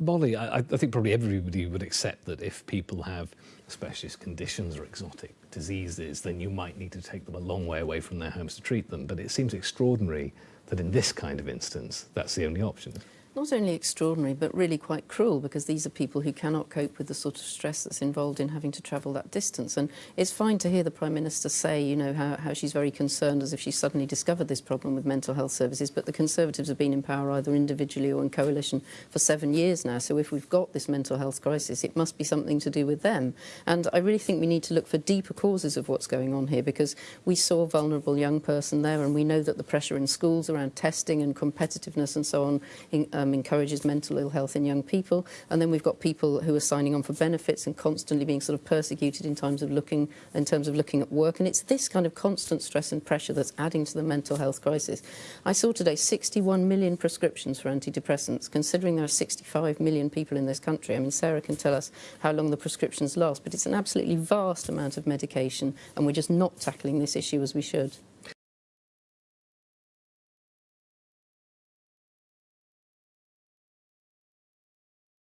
Molly, I, I think probably everybody would accept that if people have specialist conditions or exotic diseases, then you might need to take them a long way away from their homes to treat them. But it seems extraordinary that in this kind of instance, that's the only option not only extraordinary but really quite cruel because these are people who cannot cope with the sort of stress that's involved in having to travel that distance. And it's fine to hear the Prime Minister say you know how, how she's very concerned as if she suddenly discovered this problem with mental health services but the Conservatives have been in power either individually or in coalition for seven years now. So if we've got this mental health crisis it must be something to do with them. And I really think we need to look for deeper causes of what's going on here because we saw a vulnerable young person there and we know that the pressure in schools around testing and competitiveness and so on in, uh, um, encourages mental ill health in young people. And then we've got people who are signing on for benefits and constantly being sort of persecuted in terms of looking in terms of looking at work. And it's this kind of constant stress and pressure that's adding to the mental health crisis. I saw today 61 million prescriptions for antidepressants, considering there are 65 million people in this country. I mean, Sarah can tell us how long the prescriptions last, but it's an absolutely vast amount of medication, and we're just not tackling this issue as we should.